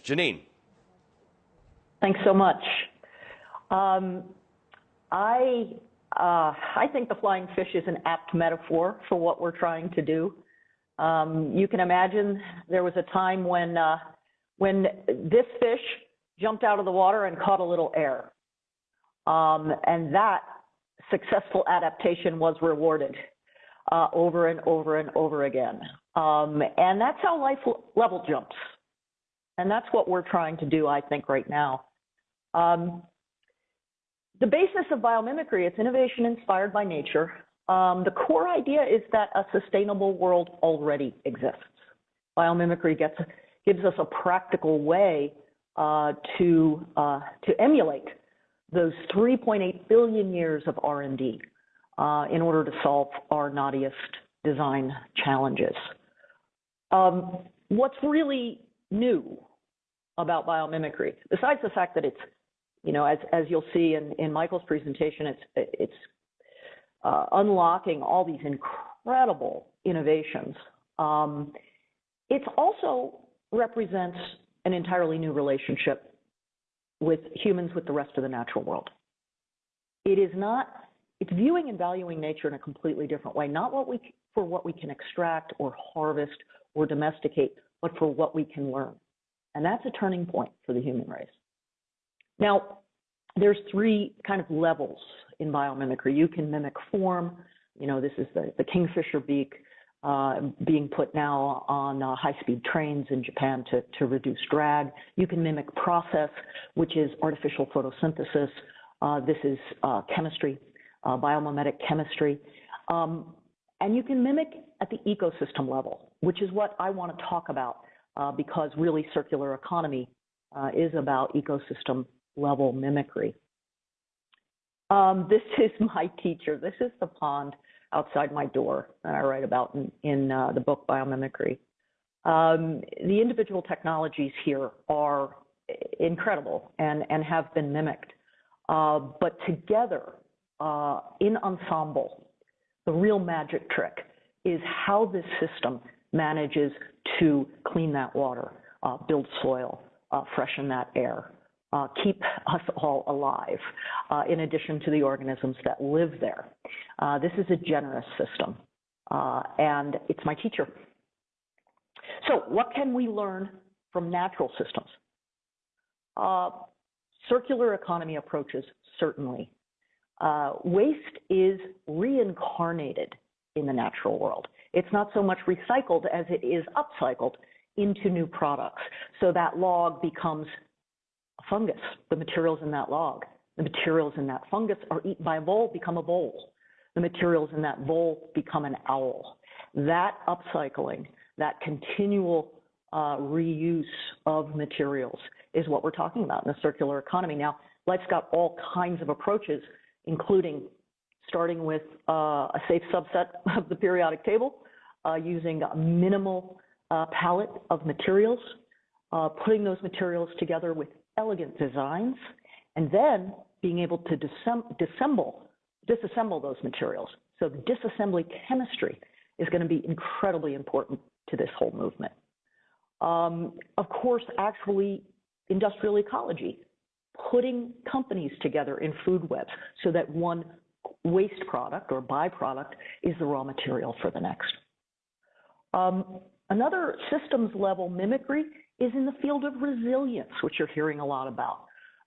Janine. Thanks so much. Um, I uh, I think the flying fish is an apt metaphor for what we're trying to do. Um, you can imagine there was a time when uh, when this fish jumped out of the water and caught a little air, um, and that successful adaptation was rewarded uh, over and over and over again. Um, and that's how life level jumps. And that's what we're trying to do, I think, right now. Um, the basis of biomimicry, it's innovation inspired by nature. Um, the core idea is that a sustainable world already exists. Biomimicry gets, gives us a practical way uh, to, uh, to emulate those 3.8 billion years of R&D uh, in order to solve our knottiest design challenges. Um, what's really new about biomimicry, besides the fact that it's you know, as, as you'll see in, in Michael's presentation, it's, it's uh, unlocking all these incredible innovations. Um, it also represents an entirely new relationship with humans with the rest of the natural world. It is not, it's viewing and valuing nature in a completely different way, not what we, for what we can extract or harvest or domesticate, but for what we can learn. And that's a turning point for the human race. Now, there's three kind of levels in biomimicry. You can mimic form. You know, this is the, the kingfisher beak uh, being put now on uh, high-speed trains in Japan to, to reduce drag. You can mimic process, which is artificial photosynthesis. Uh, this is uh, chemistry, uh, biomimetic chemistry. Um, and you can mimic at the ecosystem level, which is what I want to talk about uh, because really circular economy is about ecosystem level mimicry. Um, this is my teacher. This is the pond outside my door that I write about in, in uh, the book Biomimicry. Um, the individual technologies here are incredible and, and have been mimicked. Uh, but together, uh, in ensemble, the real magic trick is how this system manages to clean that water, uh, build soil, uh, freshen that air, uh, keep us all alive, uh, in addition to the organisms that live there. Uh, this is a generous system, uh, and it's my teacher. So what can we learn from natural systems? Circular economy approaches, certainly. Waste is reincarnated in the natural world. It's not so much recycled as it is upcycled into new products. So that log becomes a fungus, the materials in that log. The materials in that fungus are eaten by a vole, become a vole. The materials in that vole become an owl. That upcycling, that continual uh, reuse of materials is what we're talking about in the circular economy. Now, life's got all kinds of approaches, including starting with uh, a safe subset of the periodic table, uh, using a minimal uh, palette of materials, uh, putting those materials together with elegant designs, and then being able to disassemble, disassemble those materials. So the disassembly chemistry is going to be incredibly important to this whole movement. Um, of course, actually, industrial ecology, putting companies together in food webs so that one waste product or byproduct is the raw material for the next. Um, another systems level mimicry is in the field of resilience, which you're hearing a lot about.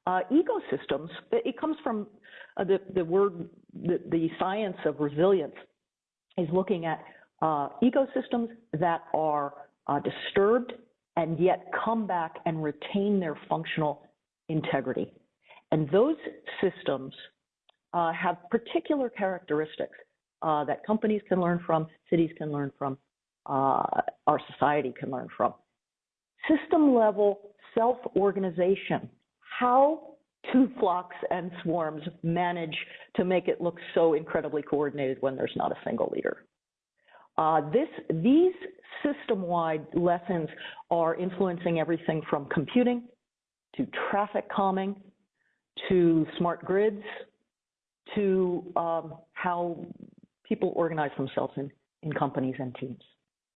Uh, ecosystems, it comes from uh, the, the word, the, the, science of resilience is looking at uh, ecosystems that are uh, disturbed and yet come back and retain their functional integrity. And those systems uh, have particular characteristics uh, that companies can learn from, cities can learn from, our society can learn from system level self organization, how two flocks and swarms manage to make it look so incredibly coordinated when there's not a single leader. Uh, this, these system-wide lessons are influencing everything from computing to traffic calming to smart grids to um, how people organize themselves in, in companies and teams.